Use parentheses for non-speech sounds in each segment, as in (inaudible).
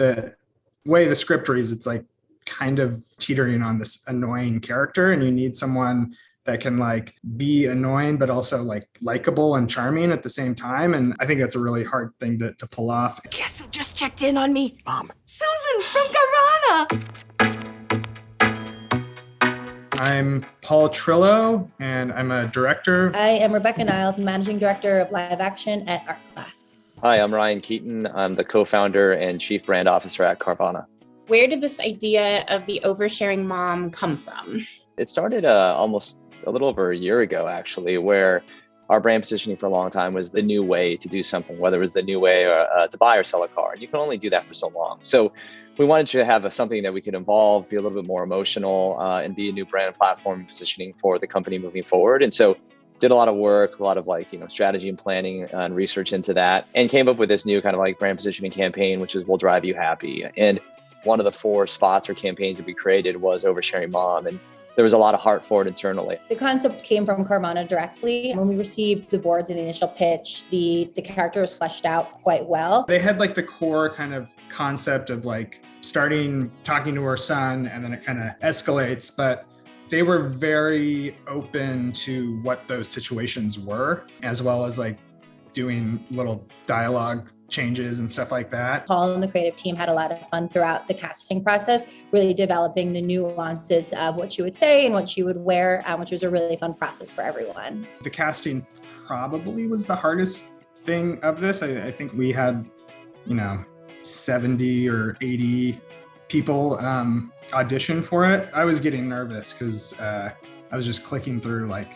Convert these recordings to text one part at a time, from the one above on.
the way the script reads, it's like kind of teetering on this annoying character, and you need someone that can like be annoying but also like likable and charming at the same time and i think that's a really hard thing to, to pull off guess who just checked in on me Mom. susan from Carvana. i'm paul trillo and i'm a director I am Rebecca Niles, Managing Director of Live Action at Art Class. Hi, I'm Ryan Keeton. I'm the co-founder and chief brand officer at Carvana. Where did this idea of the oversharing mom come from? It started uh, almost a little over a year ago, actually, where our brand positioning for a long time was the new way to do something, whether it was the new way uh, uh, to buy or sell a car. And you can only do that for so long. So we wanted to have a, something that we could evolve, be a little bit more emotional, uh, and be a new brand platform positioning for the company moving forward. And so did a lot of work, a lot of like, you know, strategy and planning and research into that, and came up with this new kind of like brand positioning campaign, which is We'll Drive You Happy. And one of the four spots or campaigns that we created was Oversharing Mom. And there was a lot of heart for it internally. The concept came from Carvana directly. When we received the boards and the initial pitch, the, the character was fleshed out quite well. they had like the core kind of concept of like starting talking to her son and then it kind of escalates but they were very open to what those situations were as well as like doing little dialogue changes and stuff like that Paul and the creative team had a lot of fun throughout the casting process, really developing the nuances of what she would say and what she would wear, um, which was a really fun process for everyone. the casting probably was the hardest thing of this i, I think we had you know 70 or 80 people um, audition for it i was getting nervous because uh, i was just clicking through like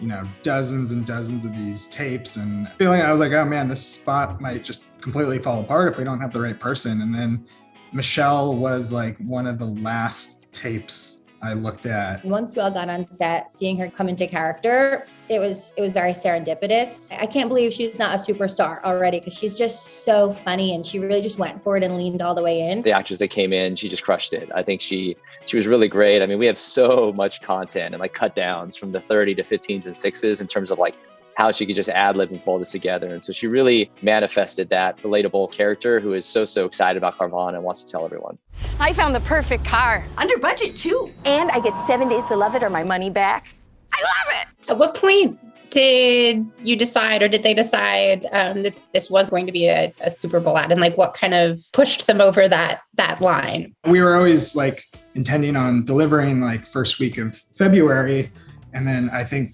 you know dozens and dozens of these tapes and feeling i was like oh man this spot might just completely fall apart if we don't have the right person. And then michelle was like one of the last tapes i looked at Once we all got on set, seeing her come into character, it was it was very serendipitous. I can't believe she's not a superstar already because she's just so funny and she really just went for it and leaned all the way in. The actress that came in, she just crushed it. I think she she was really great. I mean, we have so much content and like cut downs from the 30 to 15s and sixes in terms of like how she could just ad lib and pull this together. And so she really manifested that relatable character who is so, so excited about Carvana and wants to tell everyone. I found the perfect car. Under budget, too. And I get seven days to love it or my money back. I love it. At what point did you decide, or did they decide um, that this was going to be a, a Super Bowl ad, and like what kind of pushed them over that that line? we were always like intending on delivering like first week of February. And then I think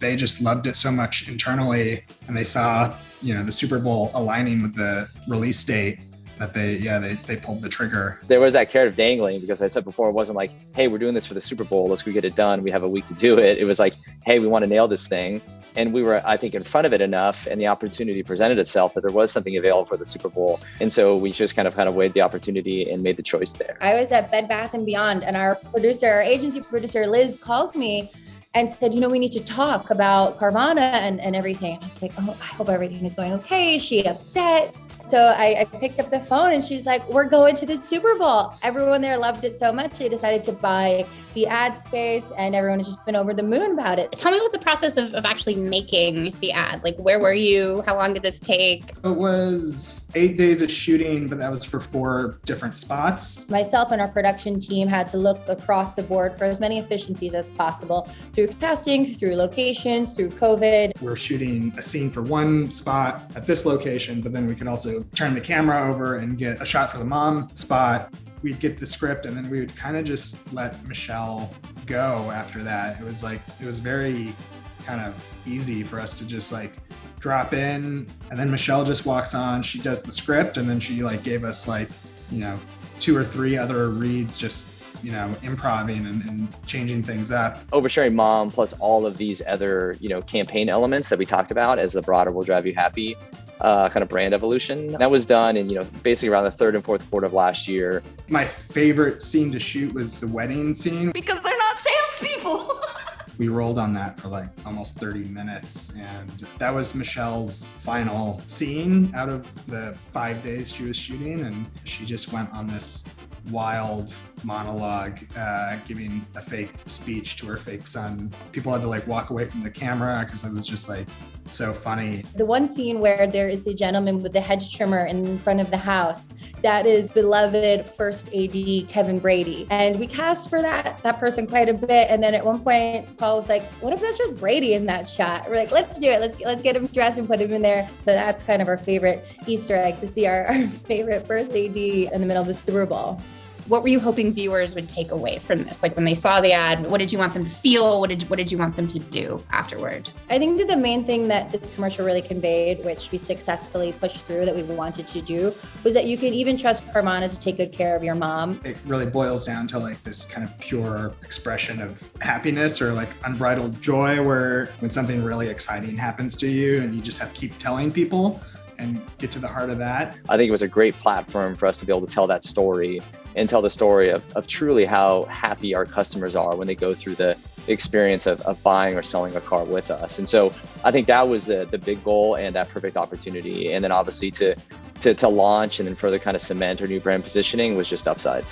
they just loved it so much internally and they saw, you know, the Super Bowl aligning with the release date that they, yeah, they, they pulled the trigger. There was that carrot of dangling because I said before, it wasn't like, hey, we're doing this for the Super Bowl. Let's go get it done. We have a week to do it. It was like, hey, we want to nail this thing. And we were, I think, in front of it enough and the opportunity presented itself that there was something available for the Super Bowl. And so we just kind of kind of weighed the opportunity and made the choice there. I was at Bed Bath and Beyond, and our producer, our agency producer, Liz, called me and said, you know, we need to talk about Carvana and, and everything. I was like, oh, I hope everything is going okay. Is she upset? So I, I picked up the phone and she's like, we're going to the Super Bowl. Everyone there loved it so much. They decided to buy the ad space and everyone has just been over the moon about it. Tell me about the process of, of actually making the ad. Like, where were you? How long did this take? It was eight days of shooting, but that was for four different spots. Myself and our production team had to look across the board for as many efficiencies as possible through casting, through locations, through COVID. We're shooting a scene for one spot at this location, but then we could also turn the camera over and get a shot for the mom spot. We'd get the script and then we would kind of just let Michelle go after that. It was like, it was very kind of easy for us to just like drop in and then Michelle just walks on, she does the script and then she like gave us like, you know, two or three other reads just you know, improving and, and changing things up. Oversharing Mom plus all of these other, you know, campaign elements that we talked about as the broader Will Drive You Happy uh, kind of brand evolution. That was done in, you know, basically around the third and fourth quarter of last year. My favorite scene to shoot was the wedding scene. Because they're not salespeople. (laughs) We rolled on that for like almost 30 minutes, and that was Michelle's final scene out of the five days she was shooting. And she just went on this wild monologue, uh, giving a fake speech to her fake son. People had to like walk away from the camera because it was just like so funny. The one scene where there is the gentleman with the hedge trimmer in front of the house, that is beloved first AD Kevin Brady. And we cast for that that person quite a bit. And then at one point, Paul was like, what if that's just Brady in that shot? We're like, let's do it. Let's let's get him dressed and put him in there. So that's kind of our favorite Easter egg to see our, our (laughs) favorite first AD in the middle of the Super Bowl what were you hoping viewers would take away from this? Like when they saw the ad, what did you want them to feel? What did what did you want them to do afterward? I think that the main thing that this commercial really conveyed, which we successfully pushed through that we wanted to do, was that you can even trust Carvana to take good care of your mom. It really boils down to like this kind of pure expression of happiness or like unbridled joy where when something really exciting happens to you and you just have to keep telling people and get to the heart of that. I think it was a great platform for us to be able to tell that story and tell the story of, of truly how happy our customers are when they go through the experience of, of buying or selling a car with us. And so I think that was the, the big goal and that perfect opportunity. And then obviously to, to, to launch and then further kind of cement our new brand positioning was just upside.